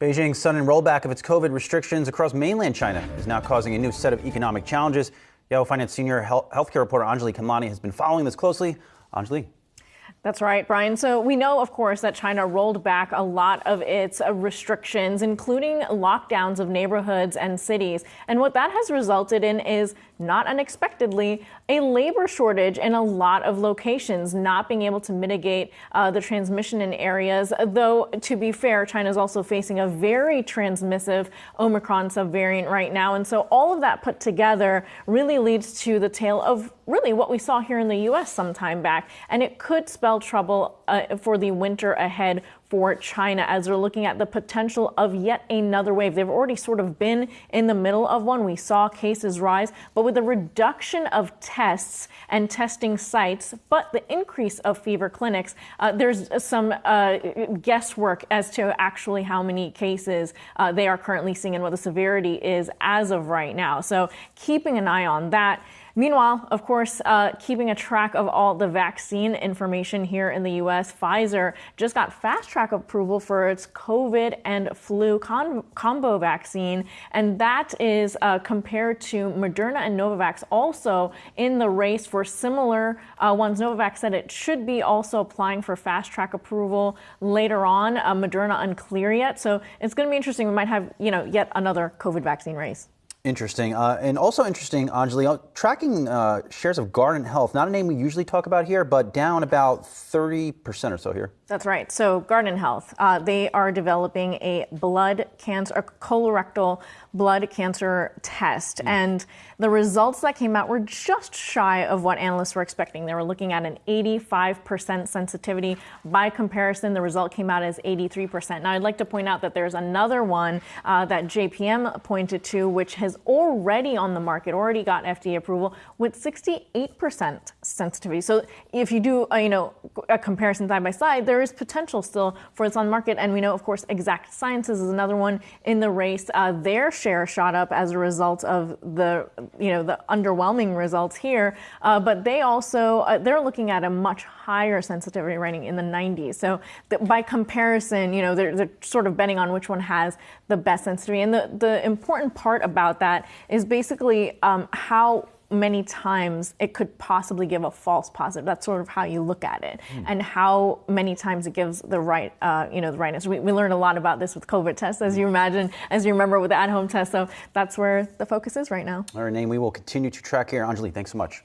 Beijing's sudden rollback of its COVID restrictions across mainland China is now causing a new set of economic challenges. Yahoo Finance senior healthcare reporter Anjali Khemlani has been following this closely. Anjali. That's right, Brian. So we know, of course, that China rolled back a lot of its uh, restrictions, including lockdowns of neighborhoods and cities. And what that has resulted in is, not unexpectedly, a labor shortage in a lot of locations, not being able to mitigate uh, the transmission in areas. Though, to be fair, China is also facing a very transmissive Omicron subvariant right now. And so all of that put together really leads to the tale of really what we saw here in the U.S. some time back. And it could spell trouble uh, for the winter ahead for China as they're looking at the potential of yet another wave. They've already sort of been in the middle of one. We saw cases rise, but with the reduction of tests and testing sites, but the increase of fever clinics, uh, there's some uh, guesswork as to actually how many cases uh, they are currently seeing and what the severity is as of right now. So keeping an eye on that. Meanwhile, of course, uh, keeping a track of all the vaccine information here in the U.S., Pfizer just got fast track approval for its COVID and flu combo vaccine, and that is uh, compared to Moderna and Novavax, also in the race for similar uh, ones. Novavax said it should be also applying for fast track approval later on. Uh, Moderna unclear yet, so it's going to be interesting. We might have, you know, yet another COVID vaccine race. Interesting. Uh, and also interesting, Anjali, uh, tracking uh, shares of Guardant Health, not a name we usually talk about here, but down about 30% or so here. That's right. So, Guardant Health, uh, they are developing a blood cancer, a colorectal blood cancer test. Mm. And the results that came out were just shy of what analysts were expecting. They were looking at an 85% sensitivity. By comparison, the result came out as 83%. Now, I'd like to point out that there's another one uh, that JPM pointed to, which has already on the market, already got FDA approval with 68% sensitivity. So, if you do, uh, you know, a comparison side by side, there there is potential still for its on market. And we know, of course, Exact Sciences is another one in the race. Uh, their share shot up as a result of the, you know, the underwhelming results here. Uh, but they also, uh, they're looking at a much higher sensitivity rating in the 90s. So by comparison, you know, they're, they're sort of betting on which one has the best sensitivity. And the, the important part about that is basically um, how many times it could possibly give a false positive. That's sort of how you look at it, mm. and how many times it gives the right, uh, you know, the right answer. We, we learned a lot about this with COVID tests, as you imagine, as you remember with the at-home test. So that's where the focus is right now. Our name we will continue to track here. Anjali, thanks so much.